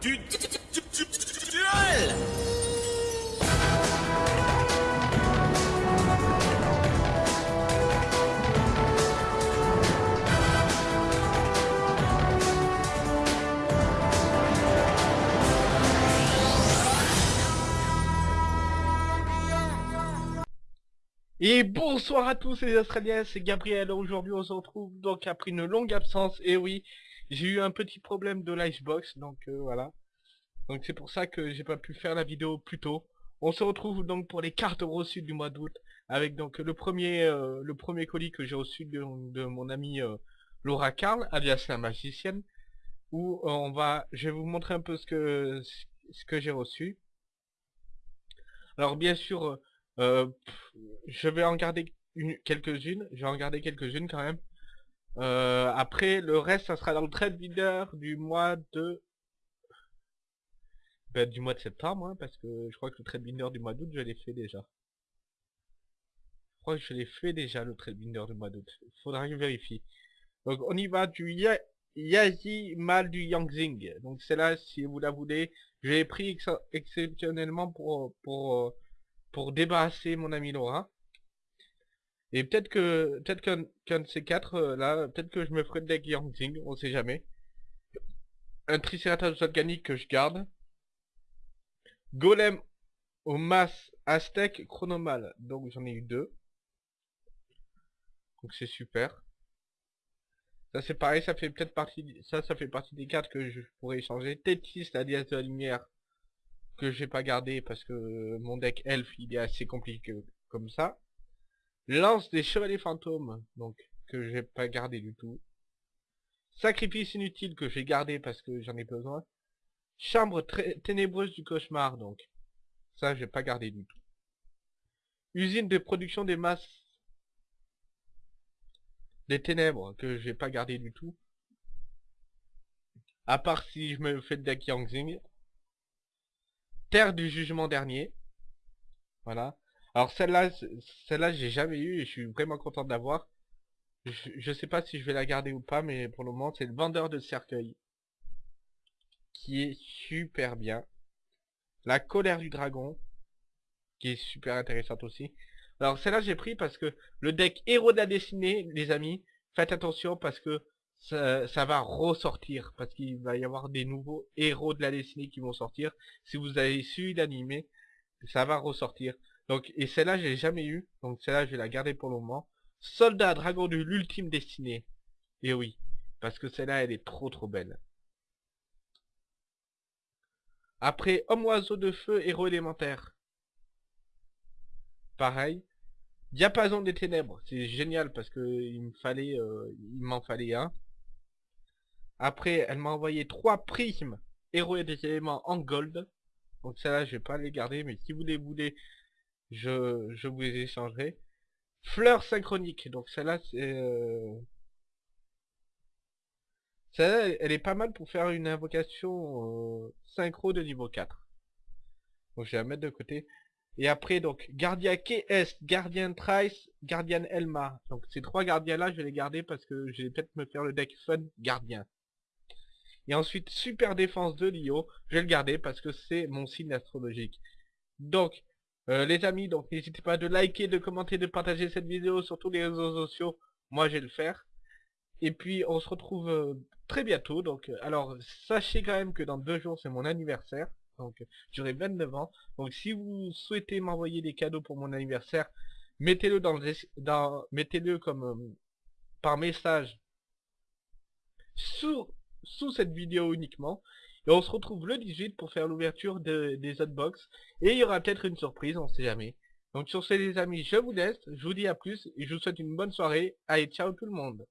du duel Et bonsoir à tous les Australiens, c'est Gabriel. Aujourd'hui, on se retrouve donc après une longue absence. Et oui, j'ai eu un petit problème de l'icebox, donc euh, voilà. Donc c'est pour ça que j'ai pas pu faire la vidéo plus tôt. On se retrouve donc pour les cartes reçues du mois d'août, avec donc le premier euh, le premier colis que j'ai reçu de, mon ami euh, Laura Carl, alias la magicienne, où on va, je vais vous montrer un peu ce que ce que j'ai reçu. Alors bien sûr je vais en garder quelques-unes. Je vais en garder quelques-unes quand même. Euh, après, le reste, ça sera dans le trade leader du mois de... Ben, du mois de septembre, hein, parce que je crois que le trade binder du mois d'août, je l'ai fait déjà. Je crois que je l'ai fait déjà, le trade binder du mois d'août. Il faudra que je vérifie. Donc, on y va du Yazi Mal du Yangzing. Donc, c'est là, si vous la voulez. Je l'ai pris exceptionnellement pour... pour pour débarrasser mon ami Laura. Et peut-être que peut-être qu'un de ces quatre euh, là, peut-être que je me ferai le deck Yangzing, on sait jamais. Un Triceratops organique que je garde. Golem au mass Aztec chronomal. Donc j'en ai eu deux. Donc c'est super. Ça c'est pareil, ça fait peut-être partie ça ça fait partie des cartes que je pourrais échanger. Tétis, la dièse de la lumière, que j'ai pas gardé parce que mon deck elf il est assez compliqué comme ça. Lance des chevaliers fantômes, donc que j'ai pas gardé du tout. Sacrifice inutile que j'ai gardé parce que j'en ai besoin. Chambre ténébreuse du cauchemar, donc. Ça, j'ai pas gardé du tout. Usine de production des masses des ténèbres, que j'ai pas gardé du tout. À part si je me fais le deck Yangzing. Terre du jugement dernier. Voilà. Alors celle-là, celle-là j'ai jamais eu et je suis vraiment content d'avoir. Je, je sais pas si je vais la garder ou pas, mais pour le moment c'est le vendeur de cercueil. Qui est super bien. La colère du dragon. Qui est super intéressante aussi. Alors celle-là j'ai pris parce que le deck héros de la dessinée, les amis, faites attention parce que ça, va ressortir parce qu'il va y avoir des nouveaux héros de la dessinée qui vont sortir. Si vous avez su l'animer, ça va ressortir. Donc et celle-là j'ai jamais eu, donc celle-là je vais la garder pour le moment. Soldat dragon de l'ultime destinée. Et oui, parce que celle-là elle est trop trop belle. Après homme oiseau de feu héros élémentaire. Pareil. Diapason des ténèbres, c'est génial parce que il me fallait, euh, il m'en fallait un. Après, elle m'a envoyé trois prismes héros et des éléments en gold. Donc ça là, je vais pas les garder, mais si vous les voulez, je, vous les échangerai. Fleurs synchroniques, donc celle-là, c'est... Euh... Elle est pas mal pour faire une invocation euh, synchro de niveau 4. Donc je vais la mettre de côté. Et après, donc, Gardien KS, Gardien Trice, Gardien Elma. Donc ces trois gardiens-là, je vais les garder parce que je vais peut-être me faire le deck Fun Gardien. Et ensuite, super défense de Lio, je vais le garder parce que c'est mon signe astrologique. Donc, euh, les amis, donc n'hésitez pas de liker, de commenter, de partager cette vidéo sur tous les réseaux sociaux. Moi, je vais le faire. Et puis, on se retrouve euh, très bientôt. Donc, euh, alors, sachez quand même que dans deux jours, c'est mon anniversaire. Donc, j'aurai 29 ans. Donc, si vous souhaitez m'envoyer des cadeaux pour mon anniversaire, mettez-le dans le mettez-le comme par message sous cette vidéo uniquement. Et on se retrouve le 18 pour faire l'ouverture des hotbox. Et il y aura peut-être une surprise, on sait jamais. Donc sur ce les amis, je vous laisse, je vous dis à plus et je vous souhaite une bonne soirée. Allez, ciao tout le monde